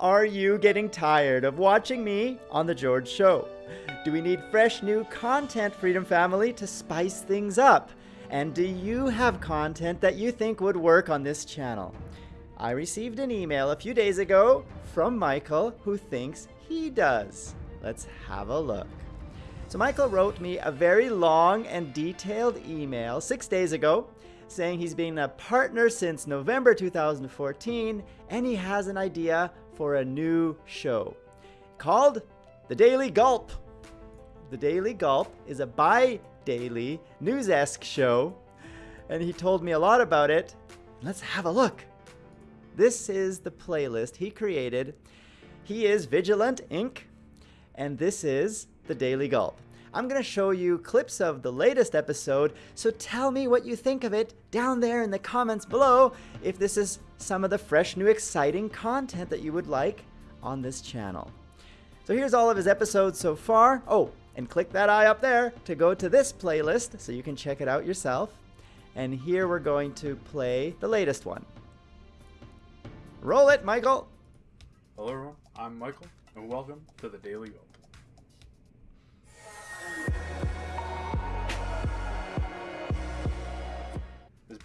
Are you getting tired of watching me on The George Show? Do we need fresh new content, Freedom Family, to spice things up? And do you have content that you think would work on this channel? I received an email a few days ago from Michael who thinks he does. Let's have a look. So Michael wrote me a very long and detailed email six days ago saying he's been a partner since November 2014 and he has an idea for a new show called The Daily Gulp. The Daily Gulp is a bi daily news esque show, and he told me a lot about it. Let's have a look. This is the playlist he created. He is Vigilant Inc., and this is The Daily Gulp. I'm going to show you clips of the latest episode, so tell me what you think of it down there in the comments below if this is some of the fresh, new, exciting content that you would like on this channel. So here's all of his episodes so far. Oh, and click that eye up there to go to this playlist so you can check it out yourself. And here we're going to play the latest one. Roll it, Michael! Hello everyone, I'm Michael, and welcome to the Daily Gulp.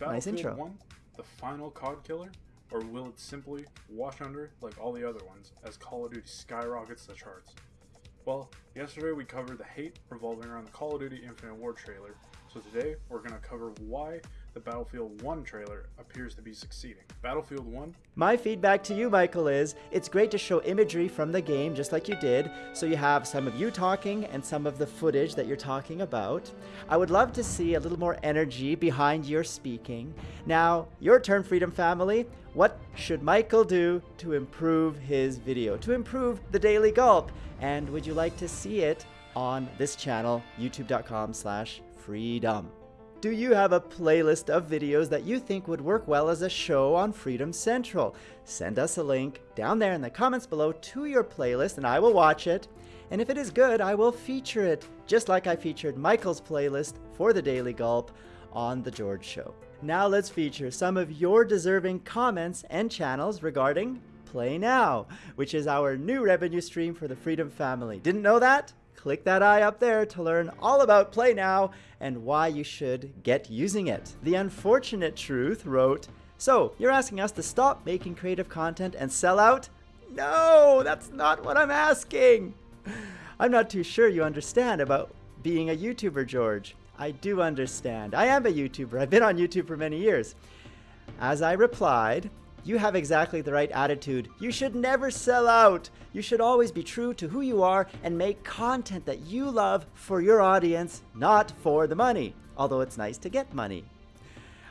Nice Battlefield intro. 1 the final COD killer, or will it simply wash under like all the other ones as Call of Duty skyrockets the charts? Well, yesterday we covered the hate revolving around the Call of Duty Infinite War trailer, so today we're going to cover why the Battlefield 1 trailer appears to be succeeding. Battlefield 1 My feedback to you, Michael, is it's great to show imagery from the game just like you did, so you have some of you talking and some of the footage that you're talking about. I would love to see a little more energy behind your speaking. Now, your turn, Freedom Family. What should Michael do to improve his video, to improve the Daily Gulp? And would you like to see it on this channel, youtube.com slash freedom? Do you have a playlist of videos that you think would work well as a show on Freedom Central? Send us a link down there in the comments below to your playlist and I will watch it. And if it is good, I will feature it, just like I featured Michael's playlist for the Daily Gulp on The George Show. Now let's feature some of your deserving comments and channels regarding Play Now, which is our new revenue stream for the Freedom family. Didn't know that? Click that eye up there to learn all about Play Now and why you should get using it. The Unfortunate Truth wrote, So, you're asking us to stop making creative content and sell out? No, that's not what I'm asking. I'm not too sure you understand about being a YouTuber, George. I do understand. I am a YouTuber. I've been on YouTube for many years. As I replied, you have exactly the right attitude. You should never sell out. You should always be true to who you are and make content that you love for your audience, not for the money, although it's nice to get money.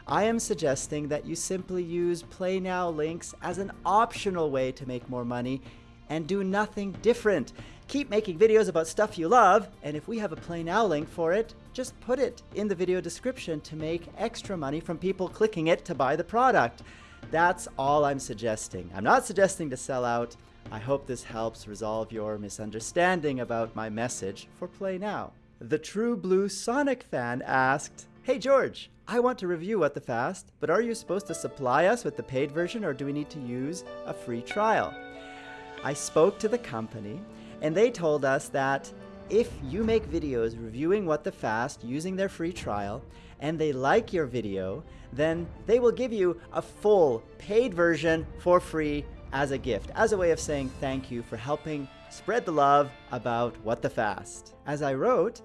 I am suggesting that you simply use Play Now links as an optional way to make more money and do nothing different. Keep making videos about stuff you love, and if we have a Play Now link for it, just put it in the video description to make extra money from people clicking it to buy the product. That's all I'm suggesting. I'm not suggesting to sell out. I hope this helps resolve your misunderstanding about my message for Play Now. The True Blue Sonic fan asked, Hey George, I want to review What the Fast, but are you supposed to supply us with the paid version or do we need to use a free trial? I spoke to the company and they told us that if you make videos reviewing What the Fast using their free trial and they like your video, then they will give you a full paid version for free as a gift, as a way of saying thank you for helping spread the love about What the Fast. As I wrote,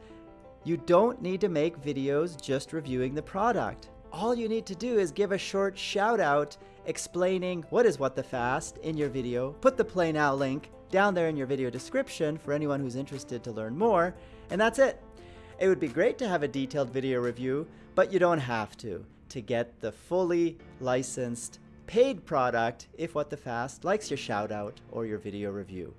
you don't need to make videos just reviewing the product. All you need to do is give a short shout out explaining what is What the Fast in your video, put the Play Now link down there in your video description for anyone who's interested to learn more, and that's it. It would be great to have a detailed video review, but you don't have to, to get the fully licensed paid product if What the Fast likes your shout out or your video review.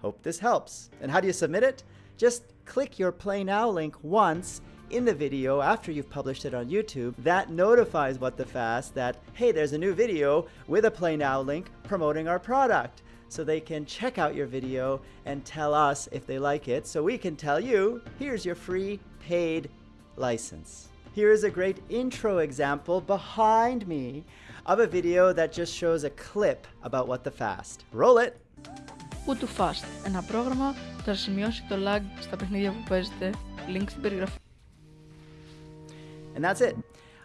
Hope this helps. And how do you submit it? Just click your Play Now link once in the video after you've published it on YouTube. That notifies What the Fast that, hey, there's a new video with a Play Now link promoting our product So they can check out your video and tell us if they like it, so we can tell you, here's your free paid license. Here is a great intro example behind me of a video that just shows a clip about What the Fast. Roll it! Who to Fast, ένα πρόγραμμα που θα σημειώσει το lag στα παιχνίδια που παίζετε. Link στην περιγραφή. And that's it.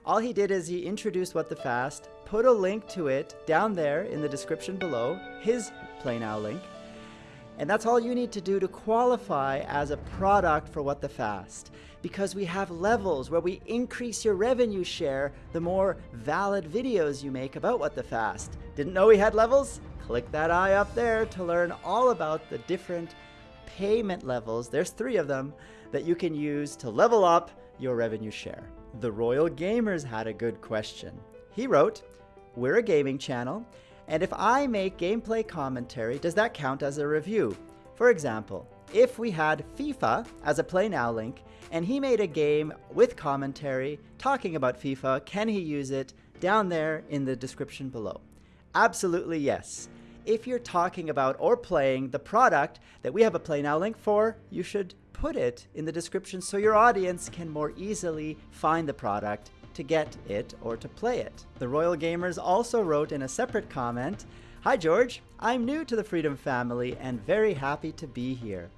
All he did is he introduced What the Fast, put a link to it down there in the description below, his Play Now link, and that's all you need to do to qualify as a product for What the Fast. Because we have levels where we increase your revenue share the more valid videos you make about What the Fast. Didn't know we had levels? Click that eye up there to learn all about the different payment levels, there's three of them, that you can use to level up your revenue share. The Royal Gamers had a good question. He wrote, We're a gaming channel, and if I make gameplay commentary, does that count as a review? For example, if we had FIFA as a Play Now link, and he made a game with commentary talking about FIFA, can he use it down there in the description below? Absolutely yes. If you're talking about or playing the product that we have a Play Now link for, you should put it in the description so your audience can more easily find the product to get it or to play it. The Royal Gamers also wrote in a separate comment, Hi George, I'm new to the Freedom family and very happy to be here.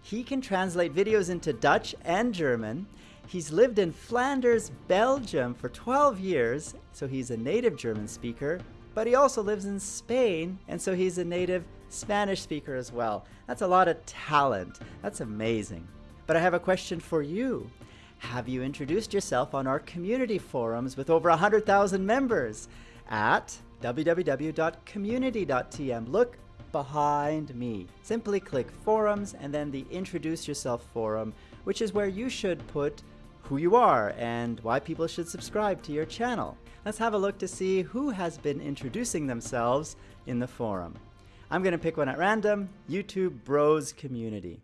He can translate videos into Dutch and German. He's lived in Flanders, Belgium for 12 years, so he's a native German speaker, but he also lives in Spain, and so he's a native Spanish speaker as well. That's a lot of talent. That's amazing. But I have a question for you. Have you introduced yourself on our community forums with over 100,000 members at www.community.tm? Look behind me. Simply click forums and then the introduce yourself forum, which is where you should put who you are and why people should subscribe to your channel. Let's have a look to see who has been introducing themselves in the forum. I'm going to pick one at random, YouTube Bros Community.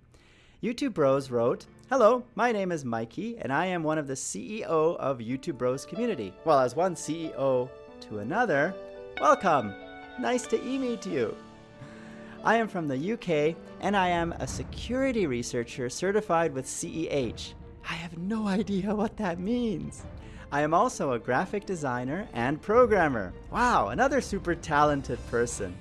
YouTube Bros wrote, Hello, my name is Mikey, and I am one of the CEO of YouTube Bros Community. Well, as one CEO to another, welcome! Nice to e-meet you. I am from the UK, and I am a security researcher certified with CEH. I have no idea what that means. I am also a graphic designer and programmer. Wow, another super talented person.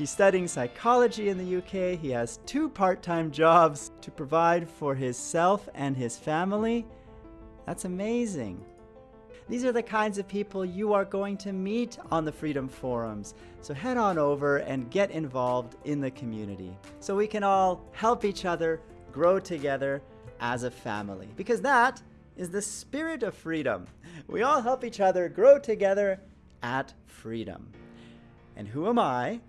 He's studying psychology in the UK. He has two part-time jobs to provide for himself and his family. That's amazing. These are the kinds of people you are going to meet on the Freedom Forums. So head on over and get involved in the community so we can all help each other grow together as a family. Because that is the spirit of freedom. We all help each other grow together at freedom. And who am I?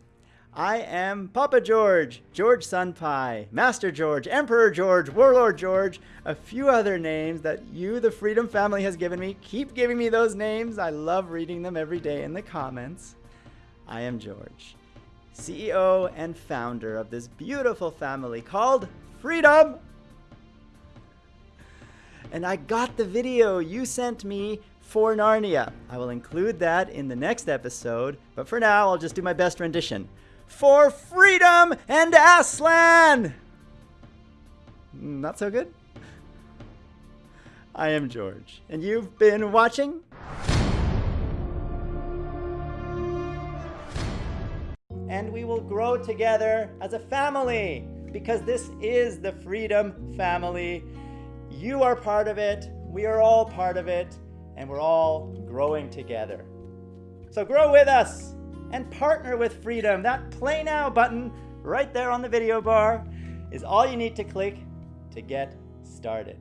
I am Papa George, George Sunpie, Master George, Emperor George, Warlord George, a few other names that you, the Freedom family, has given me. Keep giving me those names. I love reading them every day in the comments. I am George, CEO and founder of this beautiful family called Freedom. And I got the video you sent me for Narnia. I will include that in the next episode, but for now, I'll just do my best rendition for freedom and Aslan! Hmm, not so good? I am George, and you've been watching? And we will grow together as a family, because this is the Freedom Family. You are part of it, we are all part of it, and we're all growing together. So grow with us! And partner with Freedom. That Play Now button right there on the video bar is all you need to click to get started.